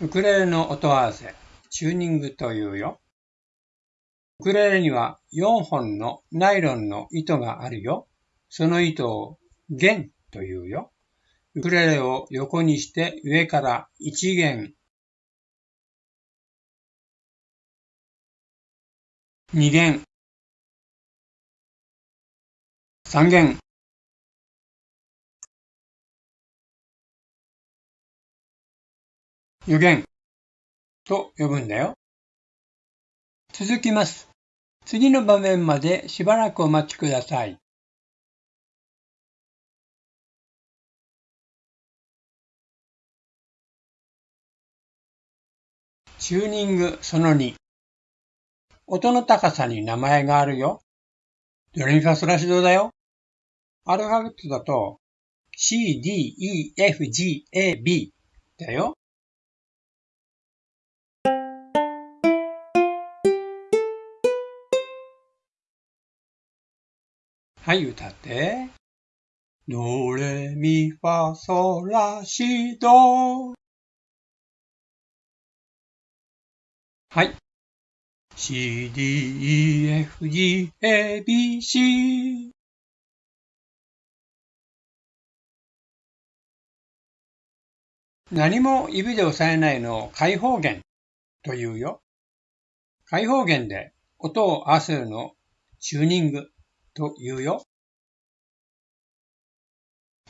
ウクレレの音合わせ、チューニングというよ。ウクレレには4本のナイロンの糸があるよ。その糸を弦というよ。ウクレレを横にして上から1弦、2弦、3弦、予言と呼ぶんだよ。続きます。次の場面までしばらくお待ちください。チューニングその2。音の高さに名前があるよ。ドレミファソラシドだよ。アルファベットだと C, D, E, F, G, A, B だよ。はい、歌って。ドレミファソラシド。はい。C, D, E, F, G, A, B, C。何も指で押さえないのを開放弦というよ。開放弦で音を合わせるのチューニングと言うよ。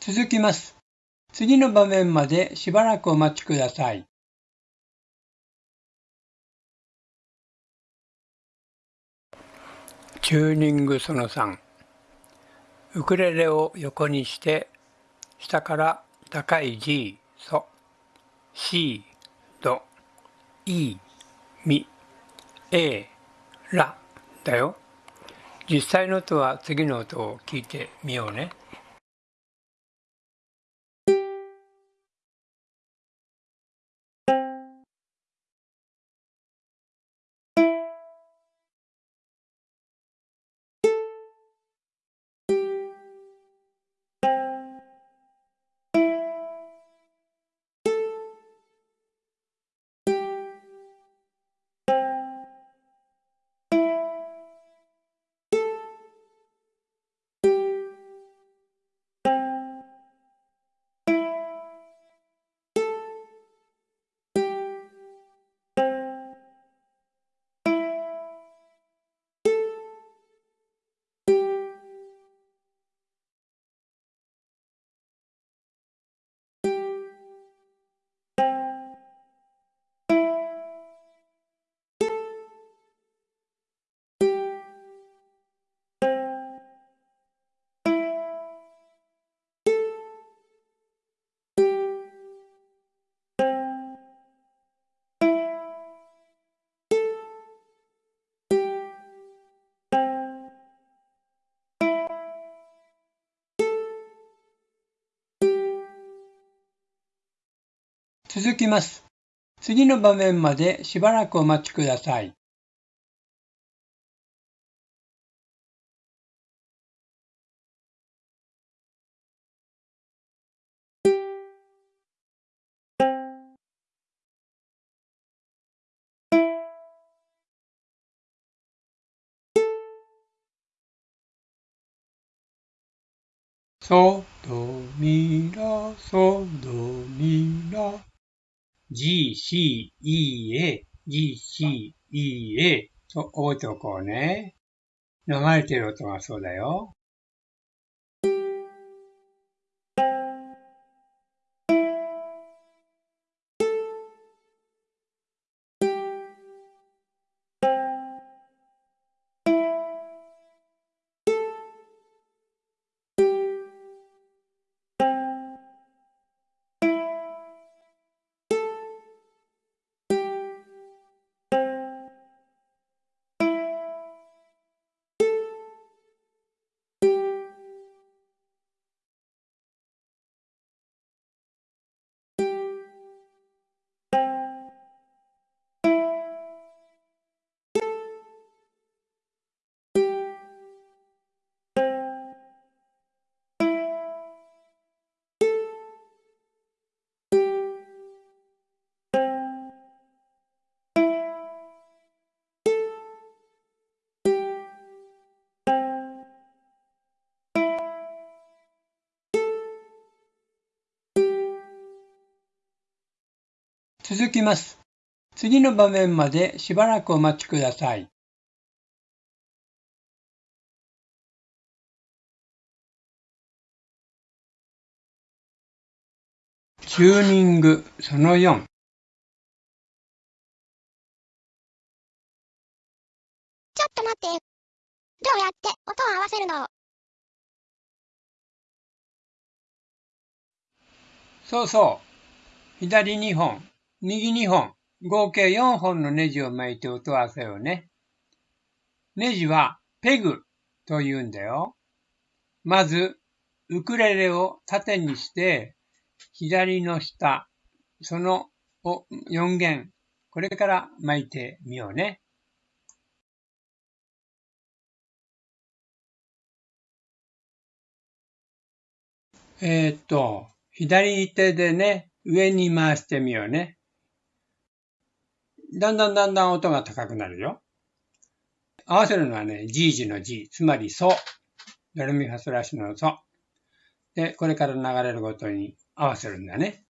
続きます。次の場面までしばらくお待ちください。チューニングその3ウクレレを横にして下から高い G、ソ、C、ド、E、ミ、A、ラだよ。実際の音は次の音を聞いてみようね。続きます。次の場面までしばらくお待ちください。ソドミラソドミラ G, C, E, A, G, C, E, A と覚えておこうね。流れてる音がそうだよ。続きます。次の場面までしばらくお待ちください。チューニングその4ちょっと待って。どうやって音を合わせるの？そうそう。左2本、右2本、合計4本のネジを巻いて音を合わせようね。ネジはペグと言うんだよ。まず、ウクレレを縦にして、左の下、その4弦、これから巻いてみようね。えー、っと、左手でね、上に回してみようね。だんだんだんだん音が高くなるよ。合わせるのはね、G 字の G、つまりソ。ドレミファソラシのソ。で、これから流れることに合わせるんだね。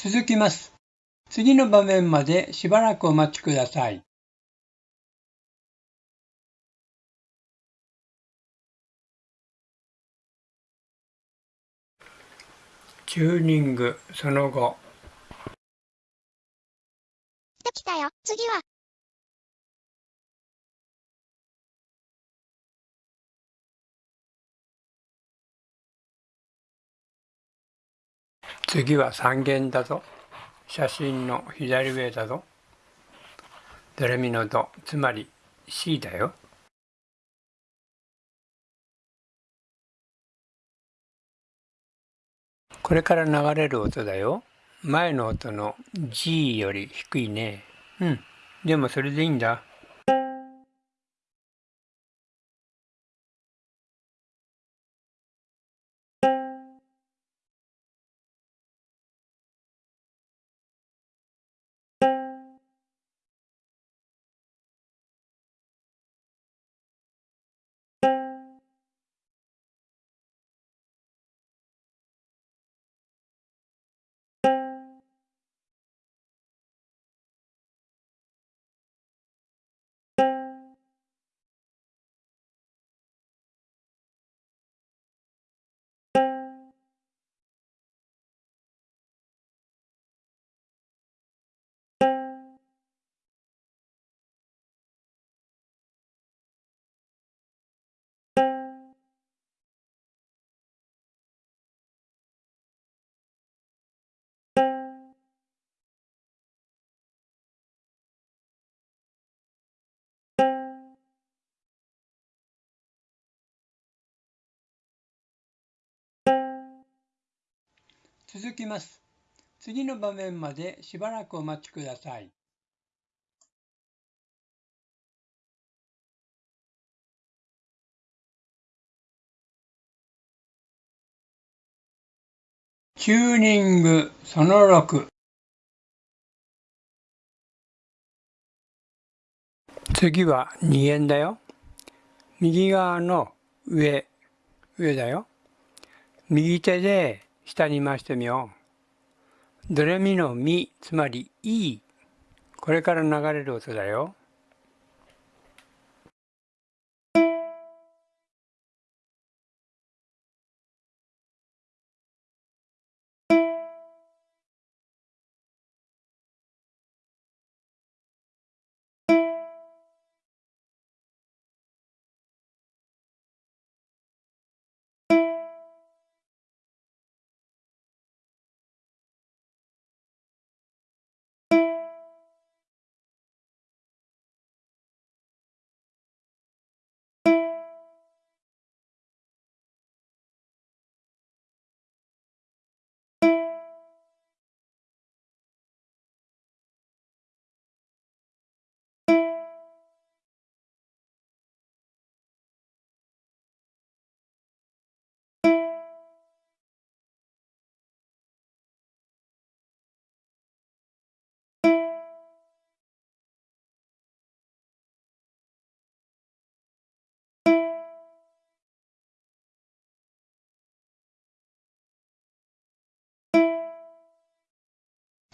続きます。次の場面までしばらくお待ちください。チューニングその後できたよ次は次は3弦だぞ。写真の左上だぞ。ドレミのド、つまり C だよ。これから流れる音だよ。前の音の G より低いね。うん。でもそれでいいんだ。Thank you. 続きます。次の場面までしばらくお待ちください。チューニングその6次は2円だよ。右側の上、上だよ。右手で下に回してみよう。ドレミのミ、つまり E。これから流れる音だよ。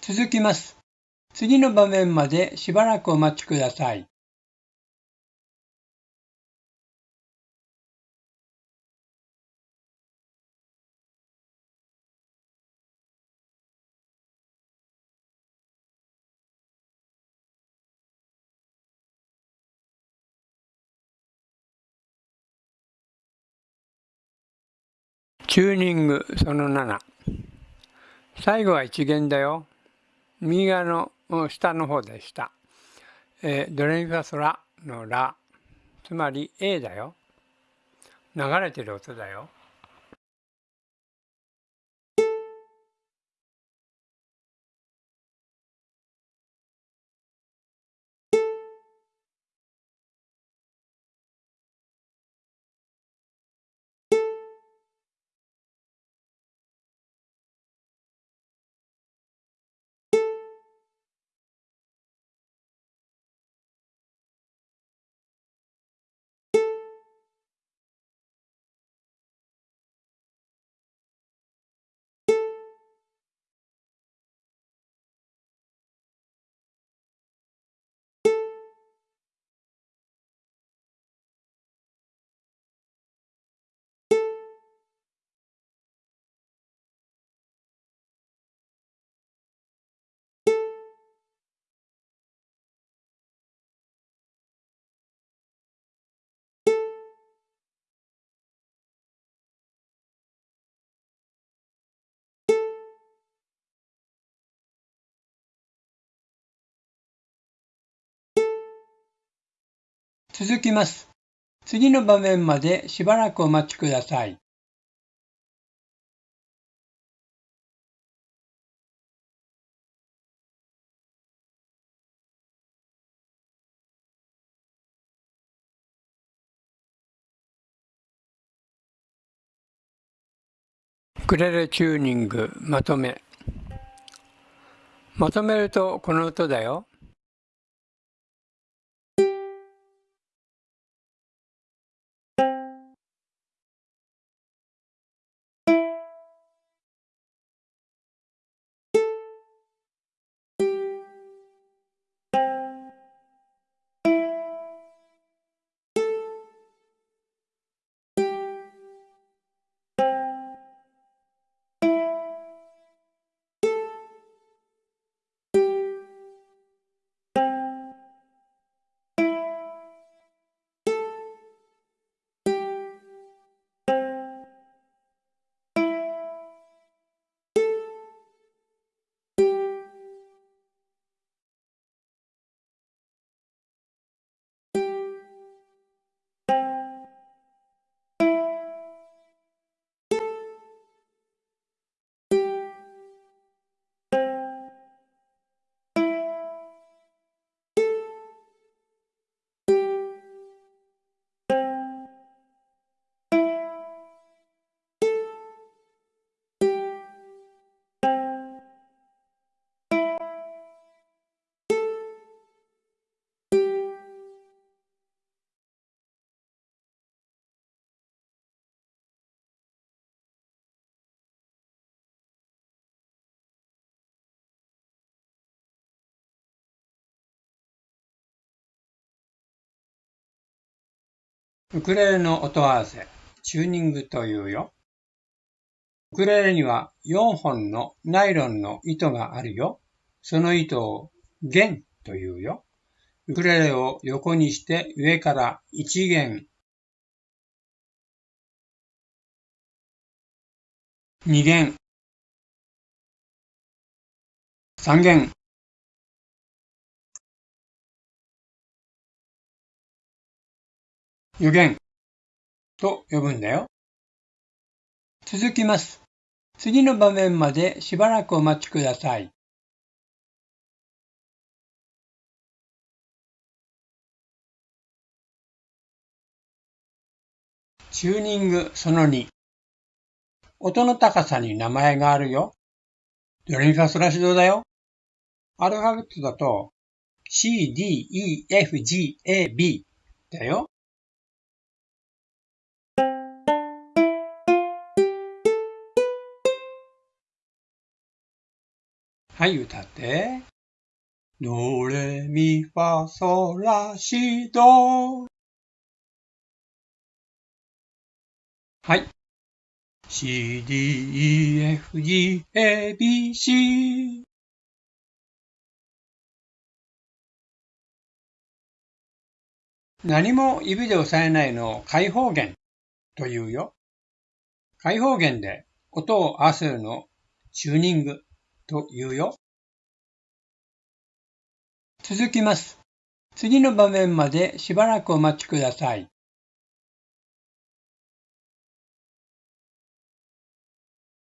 続きます。次の場面までしばらくお待ちください。チューニングその7最後は一元だよ右側の下の方でした、えー、ドレミファソラのラ。つまり A だよ。流れてる音だよ。続きます。次の場面までしばらくお待ちください。ウクレレチューニングまとめまとめるとこの音だよ。ウクレレの音合わせ、チューニングというよ。ウクレレには4本のナイロンの糸があるよ。その糸を弦というよ。ウクレレを横にして上から1弦、2弦、3弦、予言と呼ぶんだよ。続きます。次の場面までしばらくお待ちください。チューニングその2。音の高さに名前があるよ。ドレミファソラシドだよ。アルファベットだと C, D, E, F, G, A, B だよ。はい、歌って。ドレミファソラシド。はい。C, D, E, F, G, A, B, C。何も指で押さえないのを開放弦というよ。開放弦で音を合わせるのをチューニングと言うよ。続きます。次の場面までしばらくお待ちください。